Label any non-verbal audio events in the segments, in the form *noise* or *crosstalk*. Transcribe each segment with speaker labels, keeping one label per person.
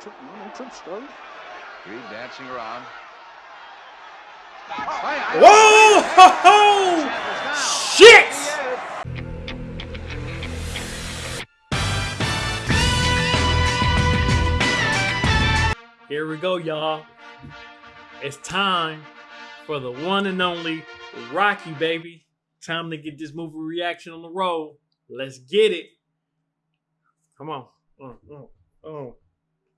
Speaker 1: trip, no trip start.
Speaker 2: Reed dancing around.
Speaker 3: Whoa! Ho, ho! Shit! Here we go, y'all. It's time for the one and only Rocky, baby. Time to get this movie reaction on the road. Let's get it. Come on. Oh, oh, oh.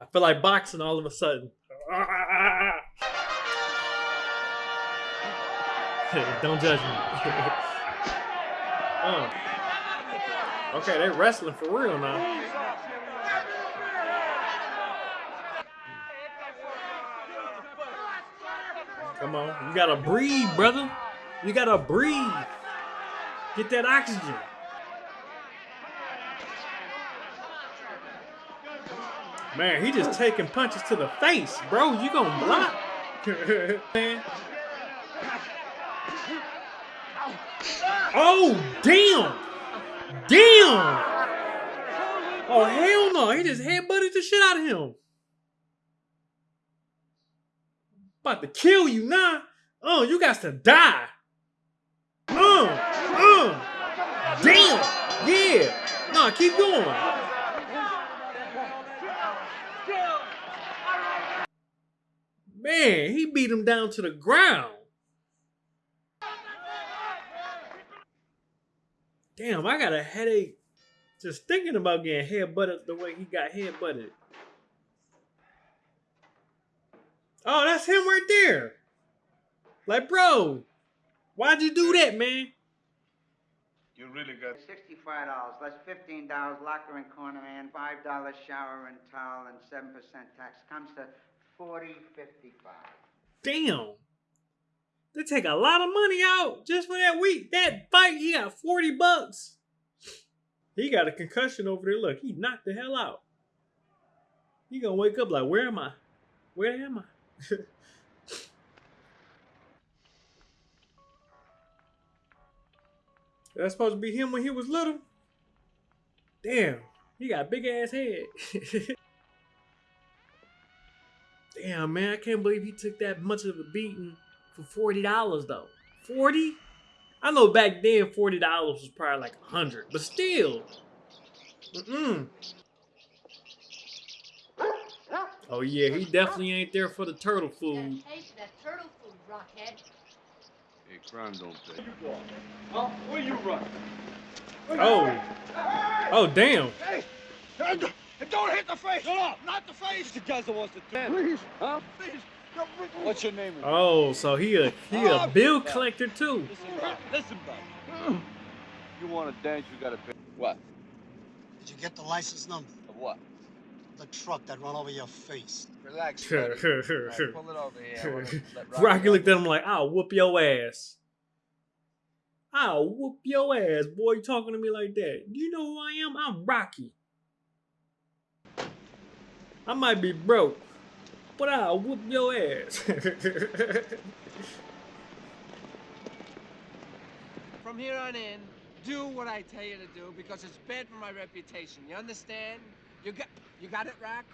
Speaker 3: I feel like boxing all of a sudden. *laughs* Don't judge me. *laughs* oh. Okay, they wrestling for real now. Come on. You gotta breathe, brother. You gotta breathe. Get that oxygen. Man, he just taking punches to the face, bro. You gonna block? *laughs* Man. Oh, damn! Damn! Oh, hell no. He just headbutted the shit out of him. About to kill you now. Oh, you got to die. Uh, uh. Damn. Yeah. No, keep going. Man, he beat him down to the ground. Damn, I got a headache just thinking about getting headbutted the way he got headbutted. Oh, that's him right there. Like, bro, why'd you do that, man?
Speaker 2: You really got.
Speaker 4: Sixty-five dollars, that's fifteen dollars locker and corner man, five dollars shower and towel, and seven percent tax comes to forty fifty-five.
Speaker 3: Damn. They take a lot of money out just for that week. That fight, he got 40 bucks. He got a concussion over there. Look, he knocked the hell out. He gonna wake up like, where am I? Where am I? *laughs* That's supposed to be him when he was little. Damn, he got a big ass head. *laughs* Damn, man, I can't believe he took that much of a beating for forty dollars though. Forty? I know back then forty dollars was probably like a hundred, but still. Mm-mm. Oh yeah, he definitely ain't there for the turtle food.
Speaker 5: Taste that turtle food, Rockhead.
Speaker 2: Hey, crime don't pay.
Speaker 1: Huh? Where you run?
Speaker 3: Oh. Oh damn.
Speaker 1: Hey! Hey, don't- Don't hit the face! No, not the face! The guys that wants to do it. Please, huh? Please. What's your name?
Speaker 3: Oh, so he a he a
Speaker 1: Oh,
Speaker 3: bill collector too.
Speaker 1: Listen, bud. Listen, bud. *clears throat*
Speaker 2: You want to dance, you gotta pay. What?
Speaker 6: Did you get the license number?
Speaker 2: Of what?
Speaker 6: The truck that run over your face.
Speaker 2: Relax. *laughs* buddy. All right, pull it over here. I wanna *laughs*
Speaker 3: Rocky looked at him like, I'll whoop your ass. I'll whoop your ass, boy. You talking to me like that. Do you know who I am? I'm Rocky. I might be broke, but I'll whoop your ass. *laughs*
Speaker 7: From here on in, do what I tell you to do because it's bad for my reputation. You understand? You got you got it, Rock?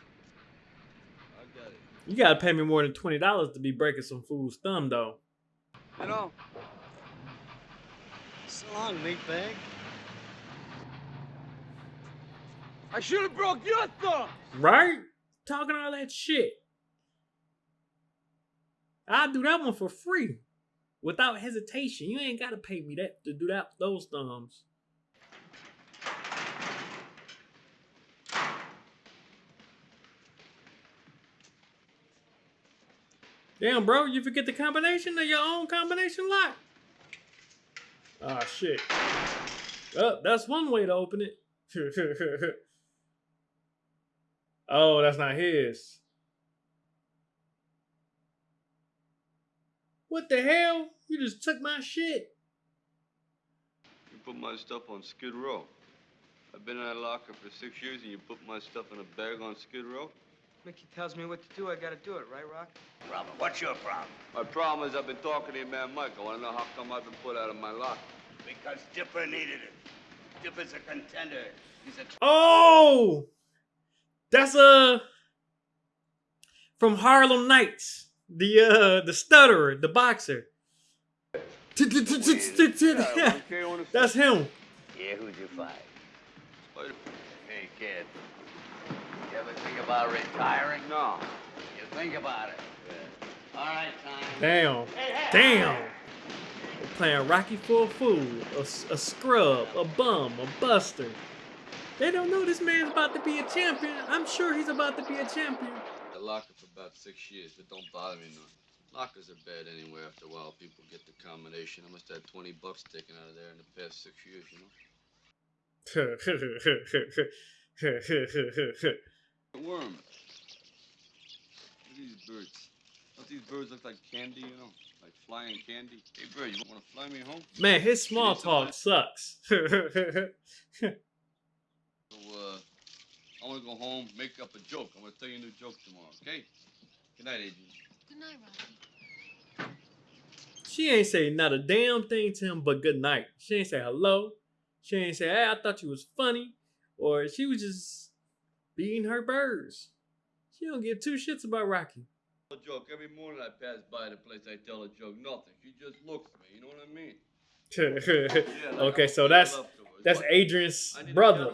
Speaker 2: I got it.
Speaker 3: you gotta pay me more than twenty dollars to be breaking some fool's thumb, though.
Speaker 7: You know,
Speaker 6: So long, meatbag.
Speaker 7: I should have broke your thumb.
Speaker 3: Right? Talking all that shit. I'll do that one for free. Without hesitation. You ain't gotta pay me that to do that those thumbs. Damn, bro, you forget the combination of your own combination lock. Ah, shit. Oh, that's one way to open it. *laughs* oh, that's not his. What the hell? You just took my shit.
Speaker 2: You put my stuff on Skid Row. I've been in that locker for six years, and you put my stuff in a bag on Skid Row.
Speaker 7: Mickey tells me what to do. I gotta do it, right, Rock?
Speaker 4: Problem, what's your problem?
Speaker 2: My problem is I've been talking to your man Mike. I want to know how come I've been put out of my locker.
Speaker 4: Because Dipper needed it. Dipper's a contender. He's a
Speaker 3: Oh, that's a from Harlem Nights, the uh the stutterer, the boxer. *laughs* That's him.
Speaker 8: Yeah, who'd you fight? Hey, kid. You ever think about retiring?
Speaker 2: No.
Speaker 8: You think about it. All right, time.
Speaker 3: Damn. Damn. Playing Rocky for a fool, a, s- a scrub, a bum, a buster. They don't know this man's about to be a champion. I'm sure he's about to be a champion.
Speaker 2: I locked up for about six years. but don't bother me none. Lockers are bad anyway. After a while, people get the combination. I must have had 20 bucks taken out of there in the past six years, you know? *laughs* Worm. Look at these birds. Don't these birds look like candy, you know? Like flying candy? Hey, bird, you want to fly me home?
Speaker 3: Man, his small talk sucks. *laughs*
Speaker 2: So, uh, I want to go home, make up a joke. I'm going to tell you a new joke tomorrow, okay? Good night, Adrian.
Speaker 5: Good night, Rocky.
Speaker 3: she ain't say not a damn thing to him but good night. She ain't say hello. She ain't say, hey, I thought you was funny. Or she was just beating her birds. She don't give two shits about Rocky.
Speaker 2: A joke. Every morning I pass by the place, I tell a joke. Nothing. She just looks at me. You know what I mean? *laughs* Yeah, like
Speaker 3: okay,
Speaker 2: I'm
Speaker 3: so that's
Speaker 2: love to her.
Speaker 3: that's Adrian's
Speaker 2: I need a
Speaker 3: brother.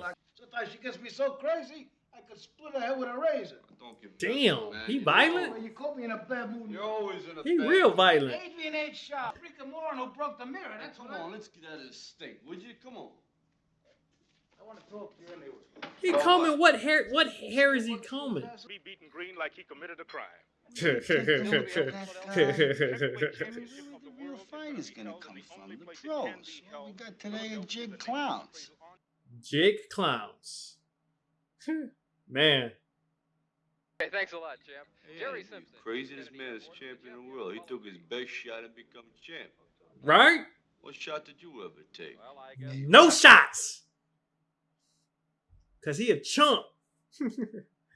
Speaker 2: Cadillac.
Speaker 1: Sometimes she gets me so crazy, I could split her head with a razor.
Speaker 2: Don't give
Speaker 3: Damn,
Speaker 2: that, man.
Speaker 3: he
Speaker 2: You
Speaker 3: violent?
Speaker 1: Well, you caught me in a bad mood.
Speaker 2: You're always in a
Speaker 3: He
Speaker 2: bad
Speaker 3: real
Speaker 2: mood.
Speaker 3: violent.
Speaker 1: Adrian ain't sharp. Freaking moron who broke the mirror. That's
Speaker 2: Come
Speaker 1: what I
Speaker 2: on, let's get out of this state, would you? Come on.
Speaker 1: I want to talk to you anyway.
Speaker 3: He combing what hair? What hair is he combing?
Speaker 9: be beaten green like he committed a crime. *laughs* *laughs*
Speaker 6: The real fight is gonna come from the pros. What we got today are jig clowns.
Speaker 3: Jig clowns. Hmm. Man,
Speaker 10: Hey, thanks a lot, champ. Jerry
Speaker 2: Yeah, the
Speaker 10: Simpson.
Speaker 2: Craziest man is champion in the world. He took his best shot and become champ.
Speaker 3: right?
Speaker 2: What shot did you ever take?
Speaker 10: Well, I guess.
Speaker 3: No shots. Cause he a chump. *laughs*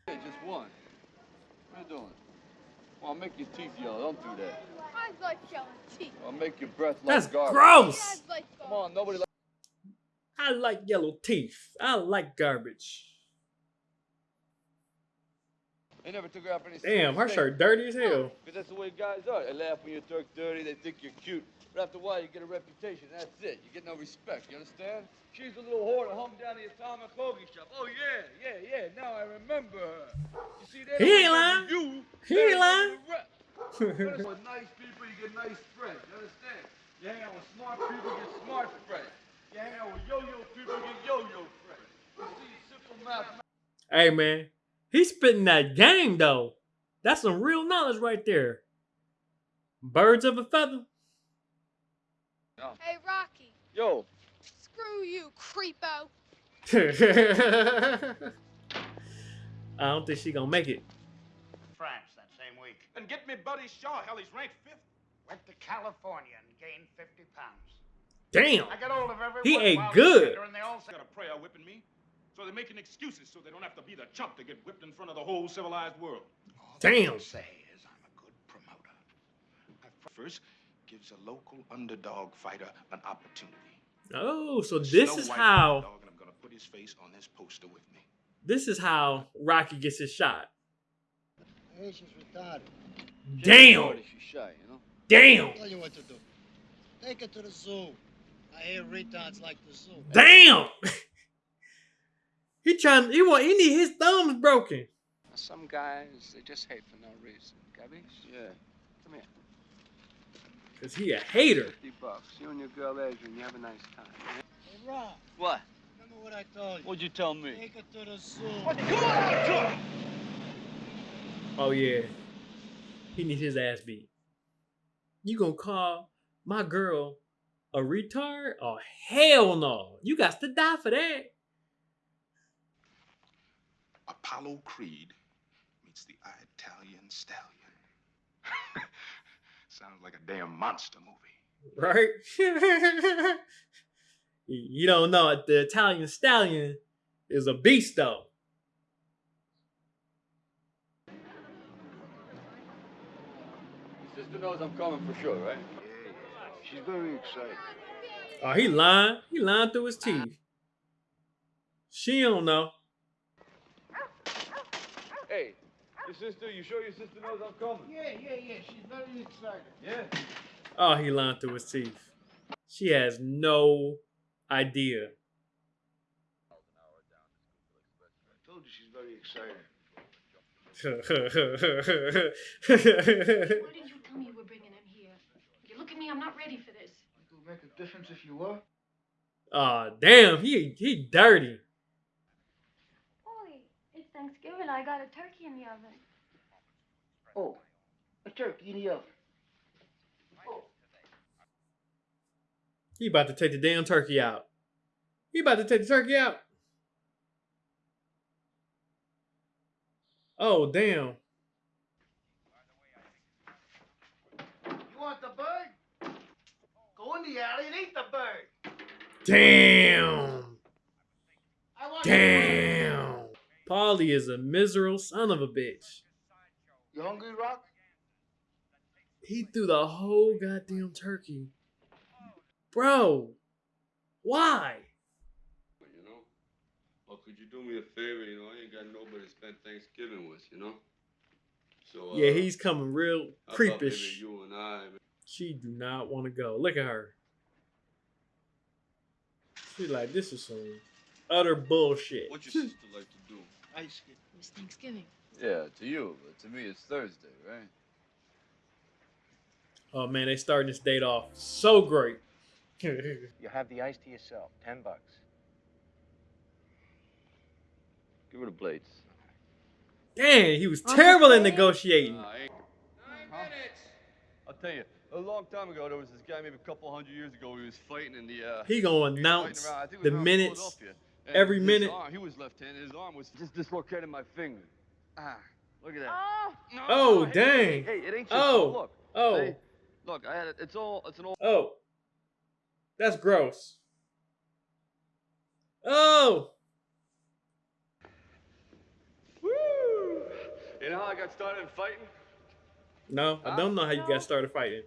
Speaker 2: Yeah, just one. What are you doing? Well, I'll make your teeth yellow. Don't do that.
Speaker 5: I like yellow teeth.
Speaker 2: I'll make your breath like
Speaker 3: That's
Speaker 2: garbage.
Speaker 3: gross.
Speaker 2: Come on, nobody likes
Speaker 3: I like yellow teeth. I like garbage.
Speaker 2: They never took her out for any
Speaker 3: Damn, her shirt dirty as hell.
Speaker 2: Because that's the way guys are. They laugh when you talk dirty. They think you're cute. But after a while, you get a reputation. That's it. You get no respect. You understand? She's a little whore that hung down the atomic hoagie shop. Oh, yeah, yeah, yeah. Now I remember her. You see, they
Speaker 3: He ain't lying.
Speaker 2: You.
Speaker 3: He ain't lying.
Speaker 2: remember the rep. You? With nice people, you get nice friends. You understand? You hang out with smart people, you get smart friends. You hang out yo-yo people, get yo-yo friends. Simple math.
Speaker 3: Hey man, he's spitting that game though. That's some real knowledge right there. Birds of a feather.
Speaker 5: Hey, Rocky.
Speaker 2: Yo,
Speaker 5: Screw you, creepo. *laughs*
Speaker 3: I don't think she gonna make it.
Speaker 6: France that same week.
Speaker 9: And get me Buddy Shaw. Hell, he's ranked fifth.
Speaker 6: Went to California and gained 50 pounds.
Speaker 3: Damn.
Speaker 6: I got hold of every
Speaker 3: He
Speaker 6: ain't
Speaker 3: good.
Speaker 6: And they all
Speaker 9: Got a prayer whipping me. So they're making excuses so they don't have to be the chump to get whipped in front of the whole civilized world.
Speaker 6: all
Speaker 3: Damn.
Speaker 6: can say is I'm a good promoter. I first gives a local underdog fighter an opportunity.
Speaker 3: Oh, so this
Speaker 6: Snow
Speaker 3: is
Speaker 6: White
Speaker 3: how
Speaker 6: underdog, and I'm gonna put his face on this poster with me.
Speaker 3: this is how Rocky gets his shot.
Speaker 6: Hey, she's retarded.
Speaker 3: Damn.
Speaker 2: She's shy, you know?
Speaker 3: Damn.
Speaker 6: Tell you what to do. Take her to the zoo. I hear retards like the zoo.
Speaker 3: Damn. *laughs* he trying he want he need his thumbs broken.
Speaker 10: Some guys, they just hate for no reason. Gabish?
Speaker 2: Yeah.
Speaker 10: Come here.
Speaker 3: Cause he a hater.
Speaker 10: 50 bucks. You and your girl Adrian, you have a nice time.
Speaker 6: Hey, Rob,
Speaker 2: What?
Speaker 6: remember what I told you?
Speaker 2: What'd you tell me?
Speaker 6: Take her to the zoo.
Speaker 3: Oh yeah. He needs his ass beat. You gonna call my girl a retard? Oh hell no. You got to die for that.
Speaker 6: Apollo Creed meets the Italian Stallion. *laughs* Sounds like a damn monster movie.
Speaker 3: Right? *laughs* you don't know it. The Italian stallion is a beast though.
Speaker 2: Sister knows I'm coming for sure, right?
Speaker 6: She's very excited.
Speaker 3: Oh, he lying. He lying through his teeth. She don't know.
Speaker 2: Hey, Your sister, you sure your sister knows I'm coming?
Speaker 6: Yeah, yeah, yeah. She's very excited.
Speaker 2: Yeah.
Speaker 3: Oh, he lying through his teeth. She has no idea.
Speaker 6: I told you she's very excited. *laughs*
Speaker 11: Why didn't you tell me you were bringing him here? You look at me, I'm not ready for this.
Speaker 6: It would make a difference if you were.
Speaker 3: Aw, damn, he he dirty.
Speaker 11: Boy, it's Thanksgiving. I got a turkey in the oven.
Speaker 6: Oh, a turkey in the oven. Oh.
Speaker 3: He about to take the damn turkey out. He about to take the turkey out. Oh, damn.
Speaker 6: You want the bird? Go in the alley and eat the bird.
Speaker 3: Damn. Damn. Paulie is a miserable son of a bitch.
Speaker 6: You hungry, Rock?
Speaker 3: He threw the whole goddamn turkey. Bro, why?
Speaker 2: You know? Well, could you do me a favor? You know, I ain't got nobody to spend Thanksgiving with, you know? So, uh,
Speaker 3: Yeah, he's coming real
Speaker 2: how about maybe
Speaker 3: creepish.
Speaker 2: you and I,
Speaker 3: She do not want to go. Look at her. She like, this is some utter bullshit.
Speaker 2: what your sister like to do?
Speaker 6: Ice cream.
Speaker 5: It's Thanksgiving.
Speaker 2: Yeah, to you, but to me it's Thursday, right?
Speaker 3: Oh man, they starting this date off so great. *laughs*
Speaker 12: You have the ice to yourself. Ten bucks.
Speaker 2: Give her the blades.
Speaker 3: Damn, he was terrible in negotiating.
Speaker 2: Nah, I ain't. I'll tell you, a long time ago, there was this guy, maybe a couple hundred years ago, he was fighting in the. Uh,
Speaker 3: He gonna announce
Speaker 2: fighting around- I think it was
Speaker 3: the minutes every minute.
Speaker 2: arm- he was left-handed. His arm was just dislocated my finger. Ah, look at that.
Speaker 11: Oh,
Speaker 2: No,
Speaker 3: Oh,
Speaker 2: hey,
Speaker 3: dang.
Speaker 2: Hey, it ain't your
Speaker 3: Oh.
Speaker 2: Look.
Speaker 3: oh.
Speaker 2: Hey, look, I had it. It's all. It's an old.
Speaker 3: Oh, that's gross. Oh,
Speaker 2: Woo! You know how I got started in fighting?
Speaker 3: No, I don't know how you got started fighting.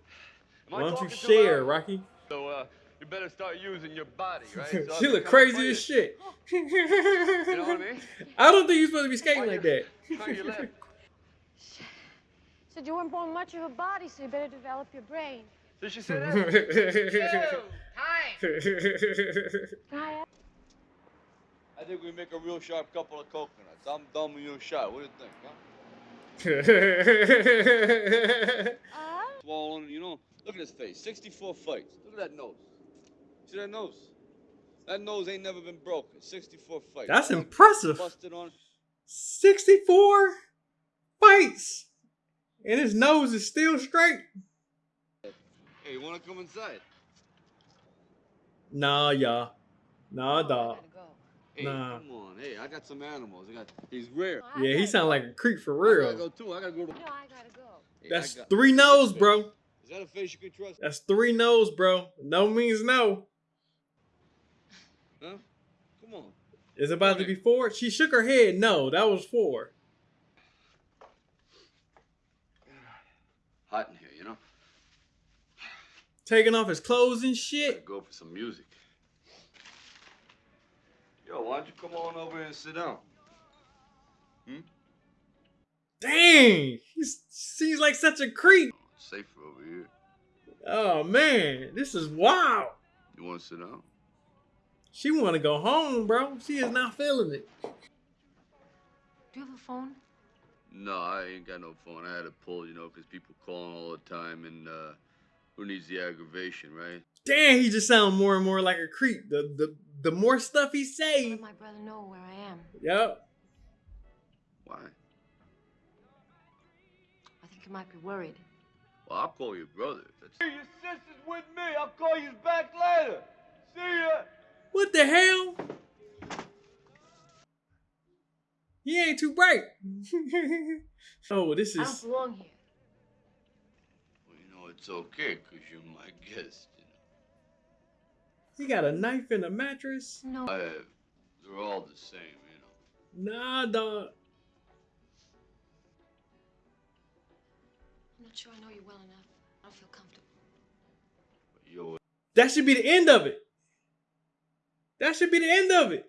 Speaker 3: Why don't you share. Rocky?
Speaker 2: So, uh, you better start using your body, right? *laughs* So
Speaker 3: she look crazy as shit. *gasps*
Speaker 2: You know what I mean?
Speaker 3: I don't think you're supposed to be skating
Speaker 2: Why
Speaker 3: like
Speaker 2: you-
Speaker 3: that. *laughs*
Speaker 2: How you left?
Speaker 11: said you weren't born much of a body, so you better develop your brain.
Speaker 2: Did she say that? *laughs*
Speaker 11: Hi,
Speaker 2: I think we make a real sharp couple of coconuts. I'm dumb and you're shy. What do you think, huh? Swollen, you know. Look at his face. 64 fights. Look at that nose. See that nose? That nose ain't never been broken. 64 fights.
Speaker 3: That's impressive.
Speaker 2: Busted on.
Speaker 3: 64 fights, and his nose is still straight.
Speaker 2: Hey, you wanna come inside?
Speaker 3: Nah, y'all. Nah, dog.
Speaker 2: Hey,
Speaker 3: Nah.
Speaker 2: come on. Hey, I got some animals. I got. He's rare.
Speaker 3: Yeah, he sound like a creep for
Speaker 2: I gotta
Speaker 3: real.
Speaker 2: go too. I gotta go to.
Speaker 11: no, I gotta go.
Speaker 2: Hey,
Speaker 3: That's
Speaker 2: got-
Speaker 3: three no's, bro.
Speaker 2: Is that a face you can trust?
Speaker 3: That's three no's, bro. No means no.
Speaker 2: Huh? Come on.
Speaker 3: Is it about to be four? She shook her head. No, that was four. *sighs*
Speaker 2: Hot in here, you know. *sighs*
Speaker 3: Taking off his clothes and
Speaker 2: Gotta
Speaker 3: shit.
Speaker 2: go for some music. Yo, why don't you come on over and sit down? Hmm?
Speaker 3: Dang, he seems like such a creep.
Speaker 2: It's safer over here.
Speaker 3: Oh man, this is wild.
Speaker 2: You want to sit down?
Speaker 3: She want to go home, bro. She is not feeling it.
Speaker 11: Do you have a phone?
Speaker 2: No, I ain't got no phone. I had to pull, you know, 'cause people calling all the time, and uh, who needs the aggravation, right?
Speaker 3: Damn, he just sound more and more like a creep. The the the more stuff he say.
Speaker 11: Let my brother know where I am.
Speaker 3: Yep.
Speaker 2: Why?
Speaker 11: I think he might be worried.
Speaker 2: Well, I'll call your brother. That's... Hey, your sister's with me. I'll call you back later. See ya.
Speaker 3: What the hell? He ain't too bright. *laughs* oh, this
Speaker 11: I don't
Speaker 3: is
Speaker 11: belong here.
Speaker 2: Well, okay, know, it's okay, 'cause you're my *laughs* guest.
Speaker 3: You got a knife in a mattress.
Speaker 11: No.
Speaker 2: I, they're all the same, you know.
Speaker 3: Nah, dog.
Speaker 11: I'm not sure I know you well enough. I don't feel comfortable.
Speaker 2: But yo,
Speaker 3: That should be the end of it. That should be the end of it.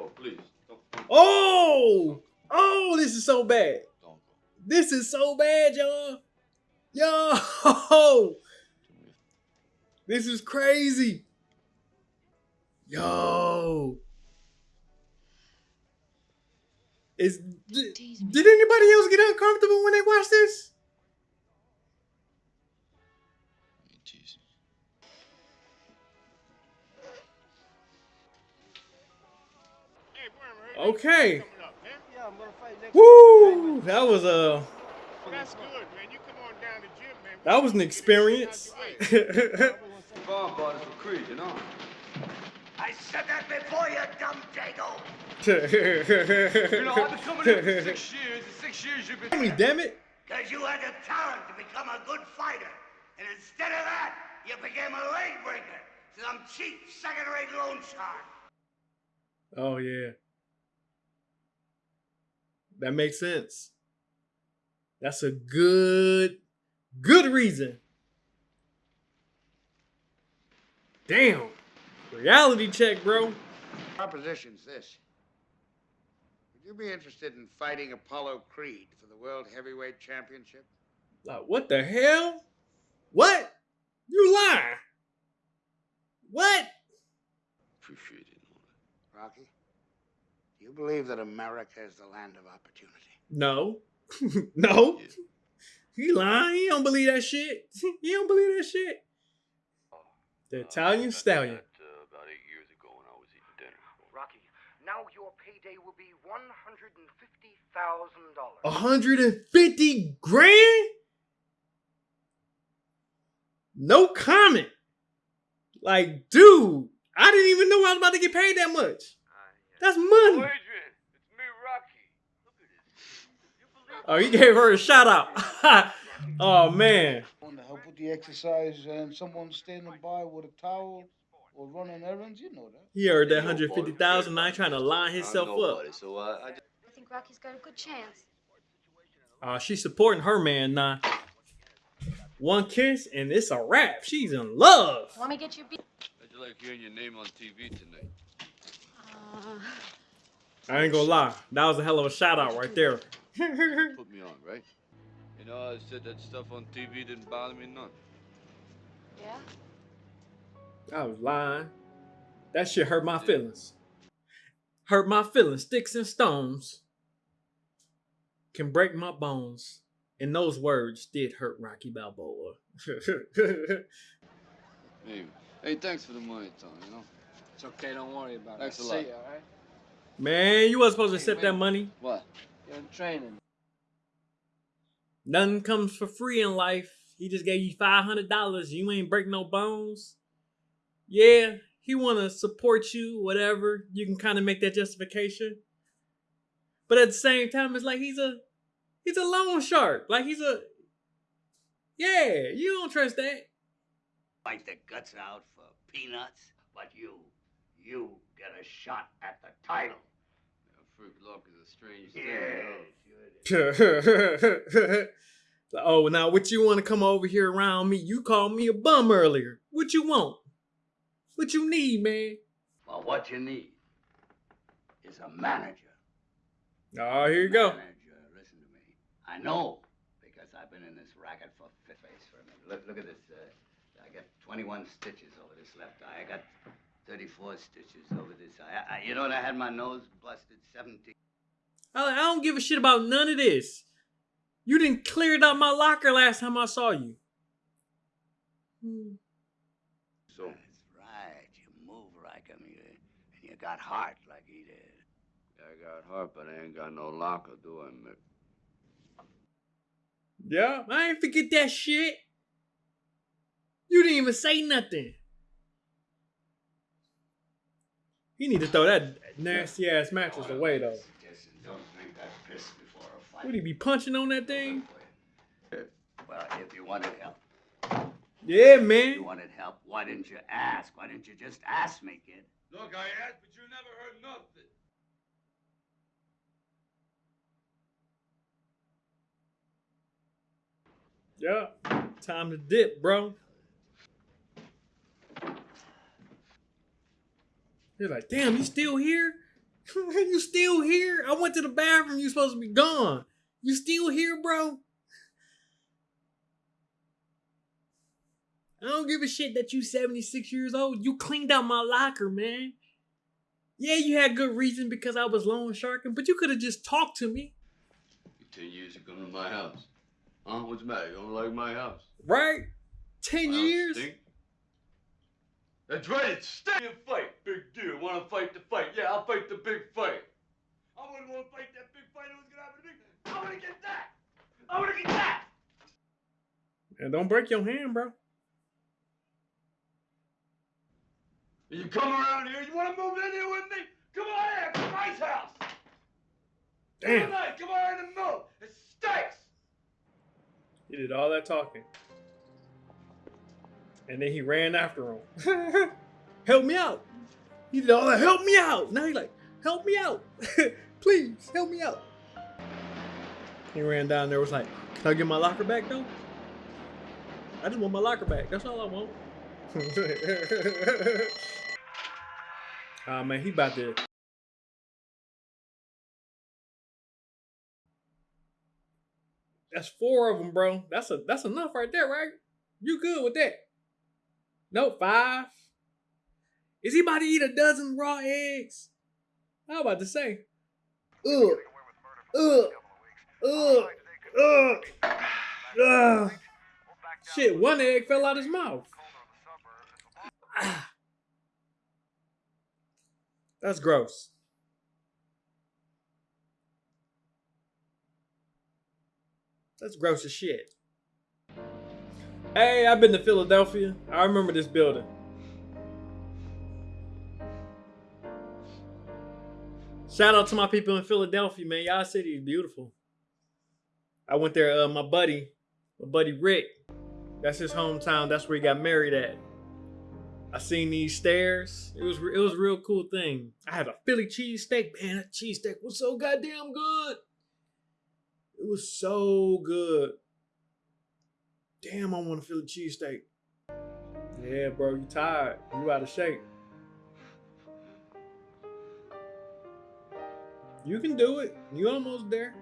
Speaker 2: oh, please, don't,
Speaker 3: Oh, oh, this is so bad.
Speaker 2: don't
Speaker 3: This is so bad, y'all. Yo, *laughs* this is crazy. Yo, is did, did anybody else get uncomfortable when they watched this? Okay. Woo! That was a.
Speaker 9: That's
Speaker 3: That was an experience.
Speaker 2: Bomb bought for Creed, you know.
Speaker 1: I said that before, you dumb dago.
Speaker 2: You know, I've been coming here for six years. Six years, you've been.
Speaker 3: Me, damn it.
Speaker 1: Because you had the talent to become a good fighter. And instead of that, you became a leg breaker. Some cheap, second-rate loan shark.
Speaker 3: Oh yeah. That makes sense. That's a good good reason. Damn. Reality check, bro.
Speaker 13: Proposition's this. Would you be interested in fighting Apollo Creed for the World Heavyweight Championship?
Speaker 3: Like, what the hell? What? You lie. What?
Speaker 2: Appreciate it.
Speaker 13: Rocky, do you believe that America is the land of opportunity?
Speaker 3: No. *laughs* no. He lying. He don't believe that shit. *laughs* He don't believe that shit. The uh, Italian stallion.
Speaker 2: Uh, about eight years ago when I was eating dinner.
Speaker 14: Rocky, now your payday will be one hundred and fifty thousand dollars.
Speaker 3: 150 grand? No comment. Like, dude, I didn't even know I was about to get paid that much. Ah, That's money. Oh, he gave her a shout out. *laughs* oh man.
Speaker 6: Want to help with the exercise and someone standing by with a towel or running errands, you know that.
Speaker 3: He heard that 150,000 I ain't trying to line himself up.
Speaker 2: it, so I, I just...
Speaker 11: I think Rocky's got a good chance.
Speaker 3: Uh, she's supporting her man now. One kiss and it's a wrap. She's in love.
Speaker 11: Want me get you beat?
Speaker 2: How'd you like hearing your name on TV tonight?
Speaker 11: Uh,
Speaker 3: I ain't gonna lie. That was a hell of a shout out right there. *laughs*
Speaker 2: Put me on, right? You know, I said that stuff on TV didn't bother me none.
Speaker 11: yeah?
Speaker 3: I was lying. That shit hurt my feelings. Hurt my feelings. Sticks and stones can break my bones. And those words did hurt Rocky Balboa. *laughs*
Speaker 2: Maybe. Hey, thanks for the money, Tom, you know?
Speaker 7: It's okay, don't worry about
Speaker 2: Thanks
Speaker 7: it.
Speaker 2: a
Speaker 7: See
Speaker 2: lot.
Speaker 7: ya, all right?
Speaker 3: Man, you wasn't supposed to accept
Speaker 7: Hey,
Speaker 3: that money.
Speaker 2: What?
Speaker 7: You're training.
Speaker 3: Nothing comes for free in life. He just gave you five hundred dollars. You ain't break no bones. Yeah, he wanna support you, whatever. You can kind of make that justification. But at the same time, it's like he's a he's a loan shark. Like he's a yeah. You don't trust that.
Speaker 1: Fight the guts out for peanuts, but you, you get a shot at the title.
Speaker 2: Luck is a strange thing. *laughs*
Speaker 3: Oh, now what you want to come over here around me? You called me a bum earlier. What you want? What you need, man?
Speaker 1: Well, what you need is a manager.
Speaker 3: Oh, here you go.
Speaker 1: Manager, listen to me. I know because I've been in this racket for fifth face for a minute. Look, look at this. Uh, I got 21 stitches over this left eye. I got 34 stitches over this eye. I, I, you know what? I had my nose busted 17.
Speaker 3: I, I don't give a shit about none of this. You didn't clear it out my locker last time I saw you.
Speaker 2: So,
Speaker 1: That's right. You move like him, you, and you got heart like he did.
Speaker 2: I got heart, but I ain't got no locker, do I, Mick?
Speaker 3: Yeah, I ain't forget that shit. You didn't even say nothing. You need to throw that nasty ass mattress away though.
Speaker 1: Suggestion, don't drink that piss before a fight.
Speaker 3: Would he be punching on that thing?
Speaker 1: Well, if you wanted help,
Speaker 3: Yeah,
Speaker 1: if you wanted help, why didn't you ask? Why didn't you just ask me, kid?
Speaker 2: Look, I asked, but you never heard nothing.
Speaker 3: Yeah. Time to dip, bro. You're like, damn, you still here? *laughs* you still here? I went to the bathroom. You supposed to be gone. You still here, bro? I don't give a shit that you 76 years old. You cleaned out my locker, man. Yeah, you had good reason because I was loan sharking, but you could have just talked to me.
Speaker 2: Ten years you come to my house. Huh? What's the matter? You don't like my house?
Speaker 3: Right? 10
Speaker 2: My house
Speaker 3: years?
Speaker 2: stink? That's right, it's stink. Fight, big deal. Want to fight the fight? Yeah, I'll fight the big fight. I wouldn't want to fight that big fight. What's gonna happen to me? I want to get that. I want to get that.
Speaker 3: And don't break your hand, bro.
Speaker 2: You come around here. You want to move in here with me? Come on here. It's my house.
Speaker 3: Damn.
Speaker 2: Come on, come on and move. It stinks.
Speaker 3: He did all that talking. And then he ran after him. *laughs* help me out. He all that, help me out. Now he's like, help me out. *laughs* Please, help me out. He ran down there, was like, can I get my locker back though? I just want my locker back. That's all I want. *laughs* Ah man, he about to. That's four of them, bro. That's a that's enough right there, right? You good with that? No, five. Is he about to eat a dozen raw eggs? I was about to say. Ugh. Ugh. Ugh. Ugh. Ugh. Shit, one egg fell out of his mouth. Ah. *sighs* That's gross. That's gross as shit. Hey, I've been to Philadelphia. I remember this building. Shout out to my people in Philadelphia, man. Y'all city is beautiful. I went there, uh, my buddy, my buddy Rick. That's his hometown. That's where he got married at. I seen these stairs. It was it was a real cool thing. I had a Philly cheesesteak. Man, that cheesesteak was so goddamn good. It was so good. Damn, I want to feel a cheesesteak. Yeah, bro, you tired. You out of shape. You can do it. You almost there.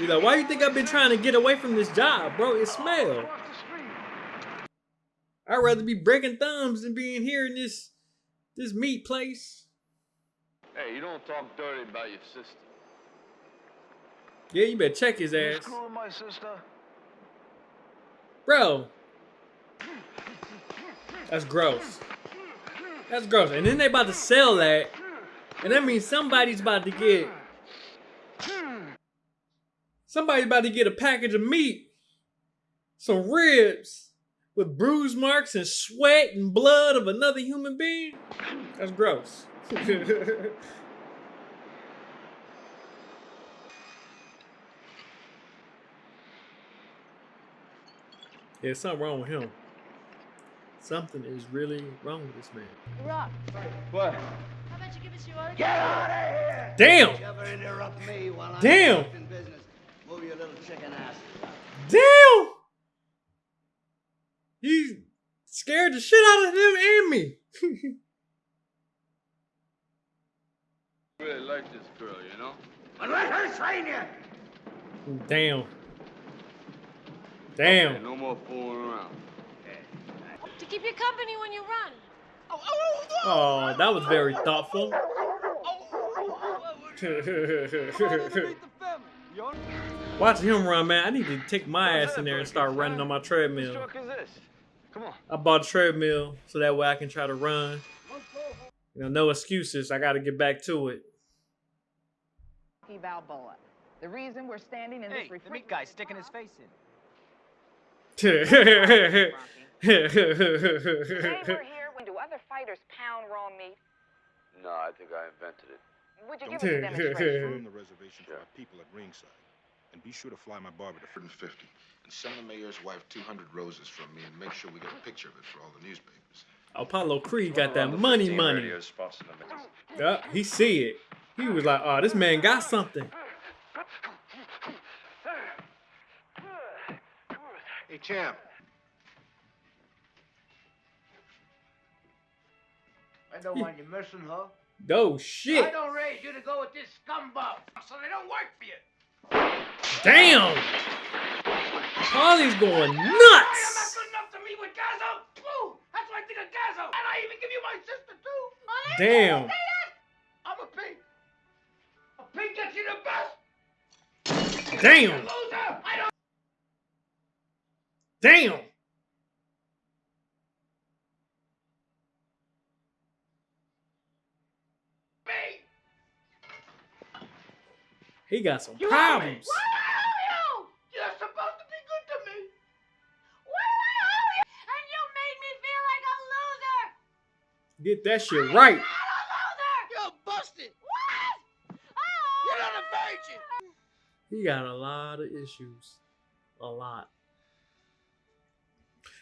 Speaker 3: You like, why you think I've been trying to get away from this job, bro? It smell. I'd rather be breaking thumbs than being here in this this meat place.
Speaker 2: Hey, you don't talk dirty about your sister.
Speaker 3: Yeah, you better check his ass.
Speaker 15: screwing my sister?
Speaker 3: Bro. That's gross. That's gross. And then they about to sell that. And that means somebody's about to get Somebody's about to get a package of meat. Some ribs with bruise marks and sweat and blood of another human being. That's gross. *laughs* There's something wrong with him. Something is really wrong with this man.
Speaker 5: Rock,
Speaker 2: What?
Speaker 5: how about you give us your other
Speaker 1: Get out of here!
Speaker 3: Damn!
Speaker 1: You ever interrupt me while I'm
Speaker 3: Damn!
Speaker 1: in business. Move your little chicken ass.
Speaker 3: Damn! He scared the shit out of him and me. *laughs*
Speaker 2: really like this girl, you know?
Speaker 1: But let her train you!
Speaker 3: Damn. Damn.
Speaker 2: Hey, no more fooling around.
Speaker 5: To keep you company when you run.
Speaker 3: Oh, that was very thoughtful. Watch him run, man, I need to take my ass in there and start running on my treadmill.
Speaker 12: is this? Come on.
Speaker 3: I bought a treadmill so that way I can try to run. You know, no excuses. I got to get back to it.
Speaker 16: Balboa. The reason we're standing in
Speaker 17: Hey,
Speaker 16: this
Speaker 17: the meat guy's sticking his face in.
Speaker 16: Today *laughs* we're here when do other fighters pound raw meat?
Speaker 2: No, I think I invented it.
Speaker 16: Would you
Speaker 9: Don't
Speaker 16: give us a demonstration?
Speaker 9: Confirm the reservation for our people at ringside. And be sure to fly my barber to
Speaker 18: 150. And send the mayor's wife 200 roses from me and make sure we get a picture of it for all the newspapers.
Speaker 3: Apollo Creed got that money, money. Yeah, *laughs* he see it. He was like, "Oh, this man got something." *laughs*
Speaker 13: Hey, champ.
Speaker 4: I don't want you missing her.
Speaker 6: I
Speaker 3: shit!
Speaker 6: don't raise you to go with this scumbag, so they don't work for you.
Speaker 3: Damn! Paulie's going
Speaker 6: Hey, I'm
Speaker 3: nuts.
Speaker 6: not good enough to meet with Gazzo. Woo! That's what I think of Gazzo. And I even give you my sister too.
Speaker 3: Damn.
Speaker 6: I'm a pig. A pig gets you the best.
Speaker 3: Damn.
Speaker 6: Loser. I don't.
Speaker 3: Damn. He got some
Speaker 6: You
Speaker 3: problems.
Speaker 6: What do you? You're supposed to be good to me. What do I owe you?
Speaker 11: And you made me feel like a loser.
Speaker 3: Get that shit right.
Speaker 6: You're busted. What? You're not a virgin.
Speaker 3: He got a lot of issues. A lot.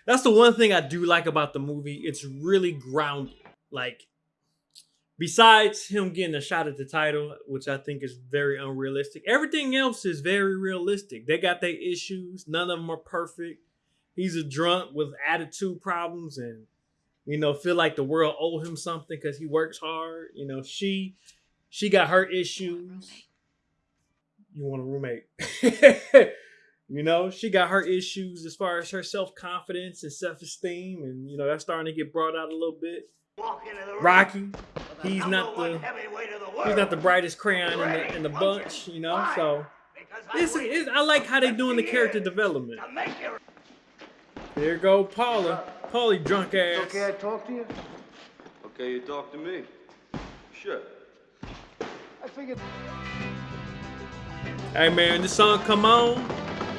Speaker 3: That's the one thing I do like about the movie. It's really grounded. Like, besides him getting a shot at the title, which I think is very unrealistic, everything else is very realistic. They got their issues. None of them are perfect. He's a drunk with attitude problems and, you know, feel like the world owe him something because he works hard. You know, she she got her issues. You want a roommate. *laughs* *laughs* you know, she got her issues as far as her self-confidence and self-esteem, and you know, that's starting to get brought out a little bit. Rocky, he's not the he's not the brightest crayon in the in the bunch, you know. So it's, it's, I like how they're doing the character development. There go Paula, Paulie drunk ass.
Speaker 2: Okay, I talk to you? Okay, you talk to me. Sure.
Speaker 14: I figured.
Speaker 3: Hey man, this song come on,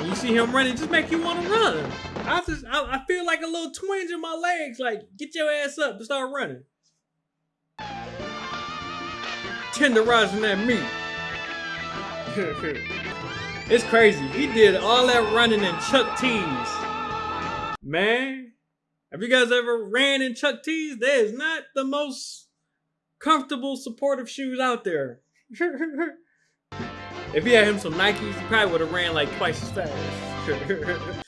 Speaker 3: and you see him running, just make you want to run. I just, I, I feel like a little twinge in my legs. Like, get your ass up to start running. Tenderizing that meat. *laughs* it's crazy. He did all that running in Chuck T's. Man, have you guys ever ran in Chuck T's? That is not the most comfortable, supportive shoes out there. *laughs* If he had him some Nikes, he probably would have ran like twice as fast. *laughs*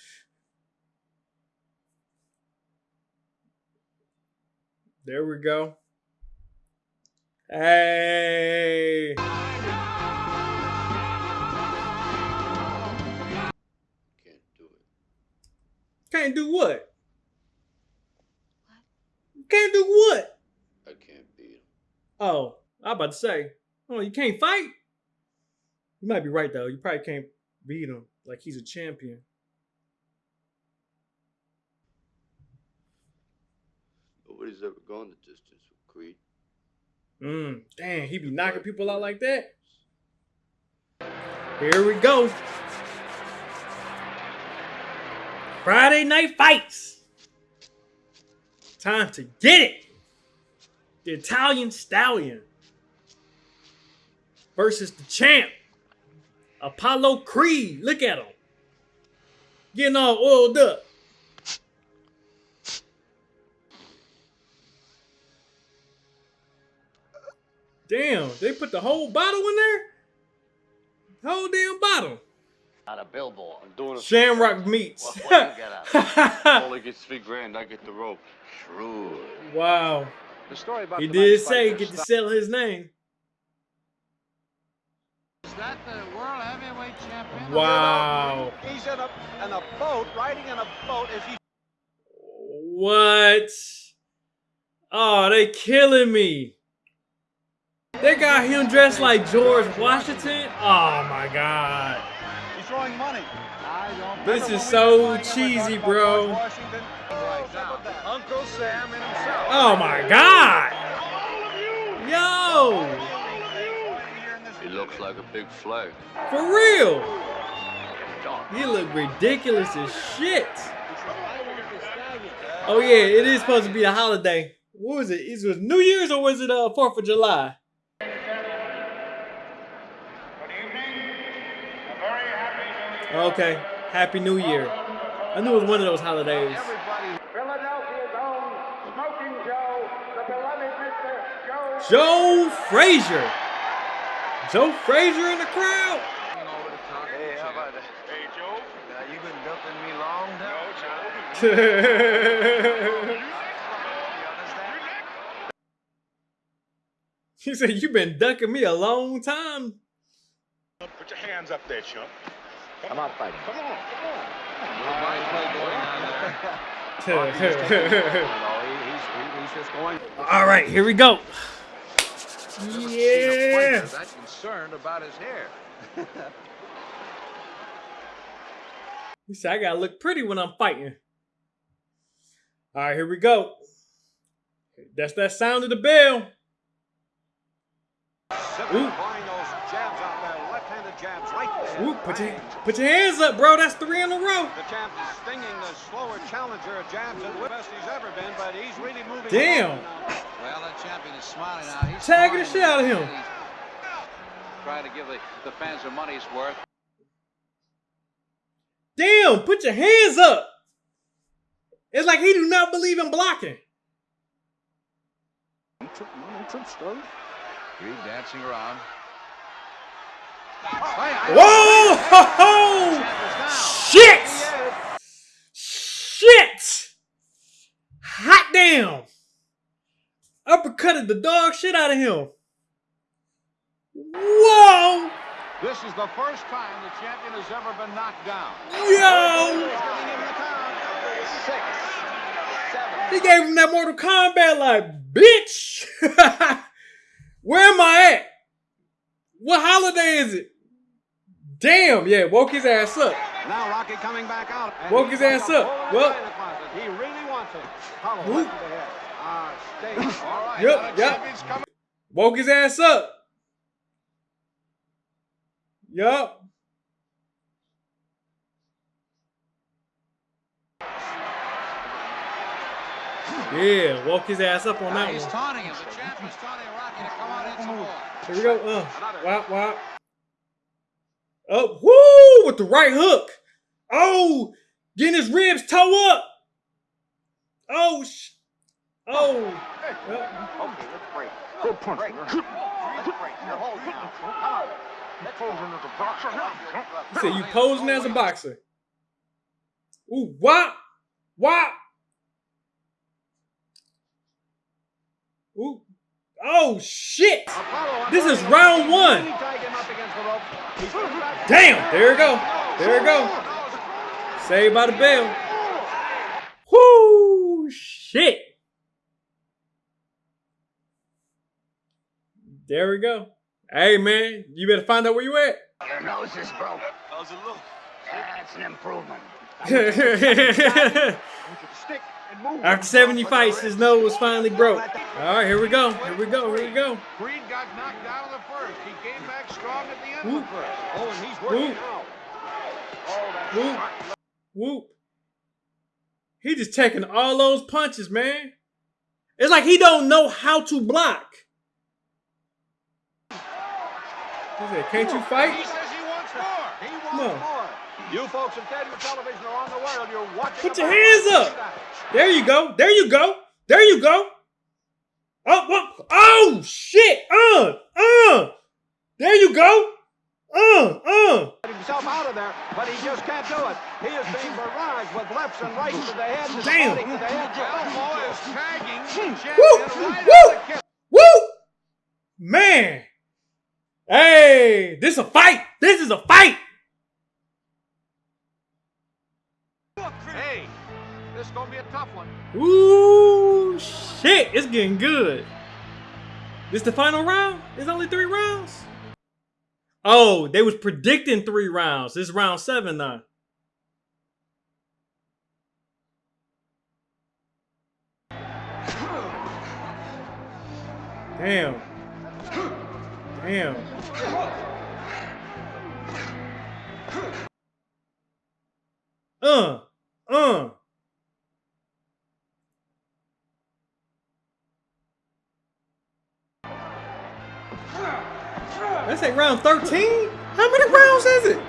Speaker 3: there we go. Hey. Can't do it. Can't do what? what? Can't do what?
Speaker 2: I can't beat him.
Speaker 3: Oh, I about to say. Oh, you can't fight? You might be right though. You probably can't beat him like he's a champion.
Speaker 2: Nobody's ever gone the distance with Creed.
Speaker 3: Mm, damn, he be knocking people out like that. Here we go. Friday night fights. Time to get it. The Italian Stallion versus the champ, Apollo Creed. Look at him. Getting all oiled up. Damn, they put the whole bottle in there? The whole damn bottle.
Speaker 1: On a billboard.
Speaker 2: I'm doing a
Speaker 3: Shamrock meats.
Speaker 1: What, what you get out?
Speaker 2: Only *laughs* gets three grand. I get the rope.
Speaker 1: Shrewd.
Speaker 3: wow.
Speaker 10: The story about
Speaker 3: He did say
Speaker 10: fighter
Speaker 3: get to sell his name.
Speaker 19: Is that the world heavyweight champion?
Speaker 3: Wow.
Speaker 14: He's in a, in a boat, riding in a boat as he.
Speaker 3: What? Oh, they killing me. They got him dressed like George Washington. Oh my god.
Speaker 14: He's throwing money.
Speaker 3: This is so cheesy, bro.
Speaker 14: Uncle Sam and himself.
Speaker 3: Oh my god. Yo,
Speaker 2: He looks like a big flag.
Speaker 3: for real. He look ridiculous as shit. Oh yeah, it is supposed to be a holiday. What was it? Is it New Year's or was it uh Fourth of July? Okay, Happy New Year. I knew it was one of those holidays.
Speaker 6: Smoking Joe, the beloved Mr. Joe.
Speaker 3: Joe Frazier. Joe Frazier in the crowd.
Speaker 10: Hey, how about that?
Speaker 9: Hey, Joe.
Speaker 10: Uh, you been dumping me long time?
Speaker 9: No, Joe.
Speaker 3: He said, "You've been ducking me a long time."
Speaker 9: Put your hands up there, chump.
Speaker 12: I'm out fighting.
Speaker 9: Come on, come on.
Speaker 14: he's just going.
Speaker 3: All right, here we go.
Speaker 10: Never seen a
Speaker 3: Yeah.
Speaker 10: fighter that concerned about his hair. *laughs*
Speaker 3: He said, I gotta look pretty when I'm fighting. All right, here we go. That's that sound of the bell.
Speaker 14: Applying those jabs out there, left-handed jabs.
Speaker 3: Ooh, put your put your hands up, bro. That's three in a row.
Speaker 14: The champ is stinging the slower challenger of jabs and the best he's ever been, but he's really moving.
Speaker 3: Damn.
Speaker 10: Well, that champion is smiling now. He's
Speaker 3: Tagging the shit out of him.
Speaker 10: Trying to give the, the fans their money's worth.
Speaker 3: Damn, put your hands up. It's like he do not believe in blocking.
Speaker 10: Creed dancing around.
Speaker 3: Whoa! Ho, ho! Shit! Shit! Hot damn! Uppercutted the dog shit out of him. Whoa!
Speaker 14: This is the first time the champion has ever been knocked down.
Speaker 3: Yo! He gave him that Mortal Kombat like, bitch! *laughs* Where am I at? What holiday is it? Damn, yeah, woke his ass up.
Speaker 14: Now Rocky coming back out.
Speaker 3: Woke his ass up.
Speaker 14: in
Speaker 3: Well-
Speaker 14: He really wants it. Hollow right to the head. Ah, *laughs* right.
Speaker 3: Yep, yep. Woke his ass up. Yup. Yeah, woke his ass up on
Speaker 10: Now
Speaker 3: that
Speaker 10: he's
Speaker 3: one.
Speaker 10: taunting him. The champ is taunting Rocky to come out and hit some more.
Speaker 3: Here we go. Uh, wop, wop. Up, woo, with the right hook. Oh, getting his ribs toe up. Oh, sh- oh.
Speaker 14: Okay, let's break. Good punch. Break. On. Let's as a boxer.
Speaker 3: He said you posing as a boxer. Ooh, wop, wop. Ooh, oh shit! This is round one. Damn, there we go. There we go. Saved by the bell. Whoo, shit. There we go. Hey man, you better find out where you at.
Speaker 1: Your nose is broke. How's it look? That's an improvement. *laughs*
Speaker 14: Stick.
Speaker 3: After 70 fights, his nose was finally broke. All right, here we go. Here we go. Here we go.
Speaker 14: Creed got knocked down in the first. He came back strong at the end
Speaker 3: Whoop.
Speaker 14: of the first. Oh, and he's working
Speaker 3: Whoop.
Speaker 14: now. Oh,
Speaker 3: Whoop.
Speaker 14: smart.
Speaker 3: Whoop. He just taking all those punches, man. It's like he don't know how to block. He said, "Can't you
Speaker 14: He
Speaker 3: fight?"
Speaker 14: says he wants more. He wants
Speaker 3: Come
Speaker 14: more. You folks at Teddy Television are on the world. You're watching.
Speaker 3: Put your hands up. There you go. There you go. There you go. Oh, what? Oh, shit. Uh, uh. There you go. Uh, uh.
Speaker 14: Himself out of there, but he just can't do it. He is being barraged with lefts and rights to the head. and
Speaker 3: Damn.
Speaker 14: to the head. Elbow is tagging
Speaker 3: Woo,
Speaker 14: right
Speaker 3: woo,
Speaker 14: on the kip.
Speaker 3: woo. Man. Hey, this is a fight. This is a fight.
Speaker 14: This is gonna be a tough one.
Speaker 3: Ooh, shit. It's getting good. This the final round? It's only three rounds? Oh, they was predicting three rounds. This is round seven now. Damn. Damn. Uh, uh. That's like round 13? How many rounds is it?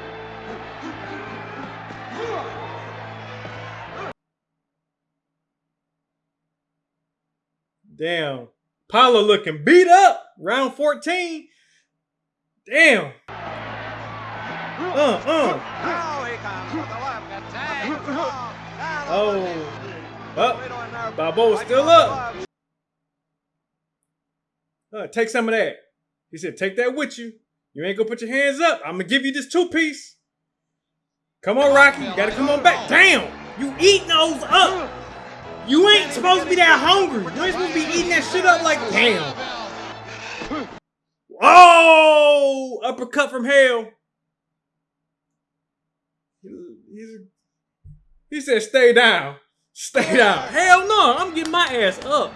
Speaker 3: Damn. Apollo looking beat up. Round 14. Damn. Uh, uh. Oh. Up. Balboa's still up. Uh, take some of that. He said, take that with you. You ain't gonna put your hands up. I'm gonna give you this two piece. Come on, Rocky. You gotta come on back. Damn! You eating those up. You ain't supposed to be that hungry. You ain't supposed to be eating that shit up like damn. Oh! Uppercut from hell. He said, stay down. Stay down. Hell no, I'm getting my ass up.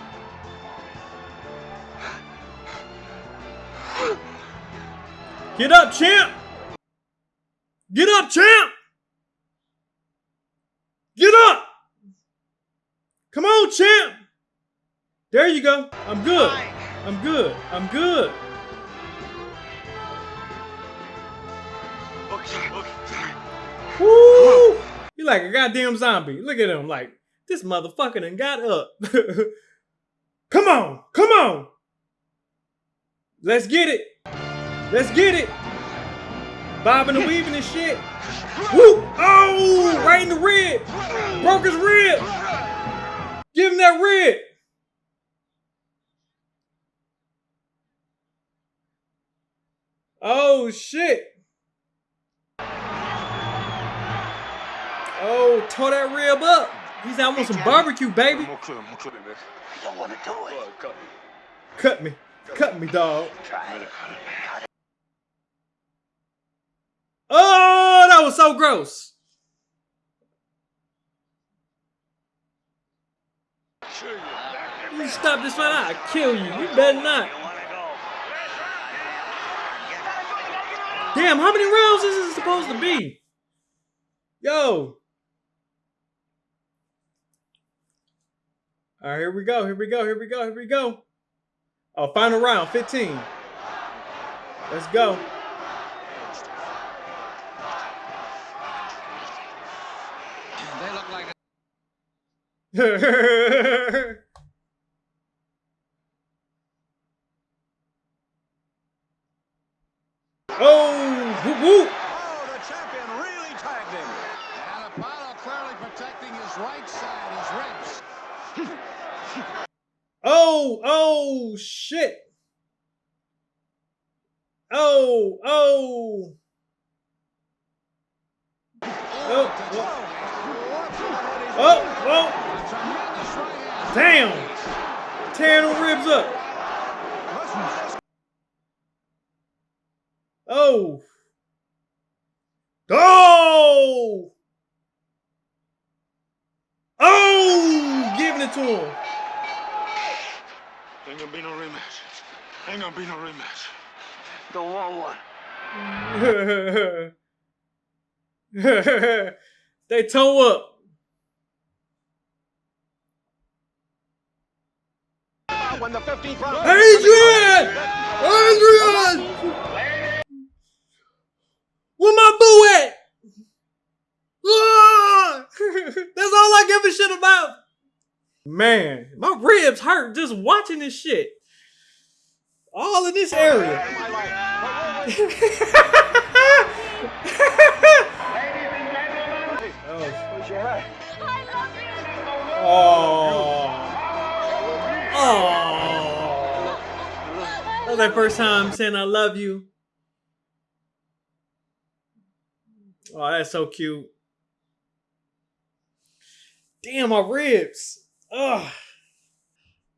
Speaker 3: Get up, champ! Get up, champ! Get up! Come on, champ! There you go. I'm good. I'm good. I'm good. Woo! He like a goddamn zombie. Look at him like, this motherfucker done got up. *laughs* come on! Come on! Let's get it! Let's get it! Bobbing and weaving and shit. Woo! Oh! Right in the rib! Broke his rib! Give him that rib! Oh shit! Oh, tore that rib up. He's out on some barbecue, baby.
Speaker 14: More clear, more clear, man.
Speaker 8: You don't want to do it.
Speaker 3: Cut me. Cut me, dog.
Speaker 8: Try it.
Speaker 3: Oh, that was so gross. You stop this fight, I'll kill you. You better not. Damn, how many rounds is this supposed to be? Yo. All right, here we go. Here we go. Here we go. Here we go. Oh, final round, 15. Let's go.
Speaker 7: They look like *laughs*
Speaker 3: oh, whoop, whoop.
Speaker 14: Oh, the champion really tagged him. And Apollo clearly protecting his right side, his ribs. *laughs*
Speaker 3: Oh, oh, shit. Oh, oh. Oh, oh, oh. Damn. Tearing the ribs up. Oh. Oh. Oh, giving it to him.
Speaker 14: Ain't gonna be no rematch. Ain't gonna be no rematch.
Speaker 8: Don't want one. *laughs*
Speaker 3: they toe up.
Speaker 14: When the 15th round.
Speaker 3: Adrian! Adrian! Where my boo at? Ah! *laughs* That's all I give a shit about. Man, my ribs hurt just watching this shit. All in this area. *laughs* oh. Oh. That was first time saying I love you. Oh, that's so cute. Damn, my ribs. Ugh.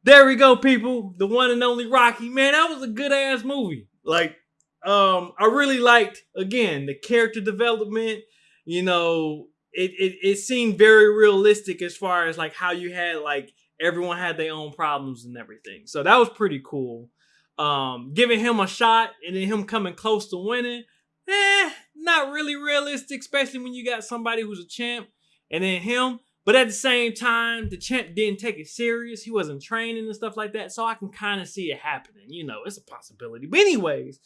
Speaker 3: There we go, people. The one and only Rocky. Man, that was a good ass movie. Like, um, I really liked again the character development. You know, it, it it seemed very realistic as far as like how you had like everyone had their own problems and everything. So that was pretty cool. Um, giving him a shot and then him coming close to winning, eh, not really realistic, especially when you got somebody who's a champ and then him. But at the same time, the champ didn't take it serious. He wasn't training and stuff like that. So I can kind of see it happening. You know, it's a possibility. But anyways,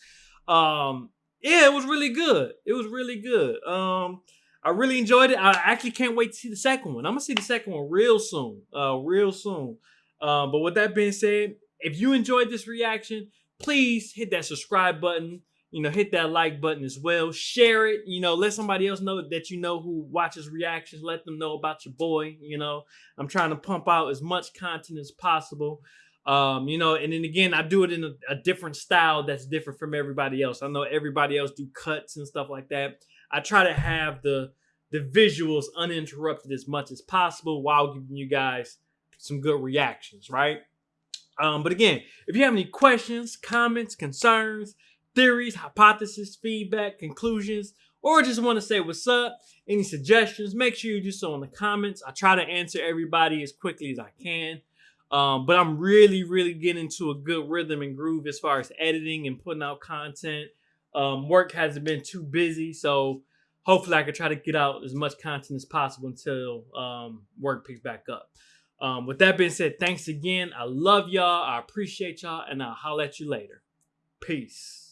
Speaker 3: um, yeah, it was really good. It was really good. Um, I really enjoyed it. I actually can't wait to see the second one. I'm gonna see the second one real soon. Uh, real soon. Um, but with that being said, if you enjoyed this reaction, please hit that subscribe button you know, hit that like button as well. Share it, you know, let somebody else know that you know who watches reactions. Let them know about your boy, you know. I'm trying to pump out as much content as possible. Um, you know, and then again, I do it in a, a different style that's different from everybody else. I know everybody else do cuts and stuff like that. I try to have the the visuals uninterrupted as much as possible while giving you guys some good reactions, right? Um, but again, if you have any questions, comments, concerns, theories, hypotheses, feedback, conclusions, or just want to say what's up, any suggestions, make sure you do so in the comments. I try to answer everybody as quickly as I can. Um, but I'm really, really getting into a good rhythm and groove as far as editing and putting out content. Um, work hasn't been too busy, so hopefully I can try to get out as much content as possible until um, work picks back up. Um, with that being said, thanks again. I love y'all. I appreciate y'all, and I'll holler at you later. Peace.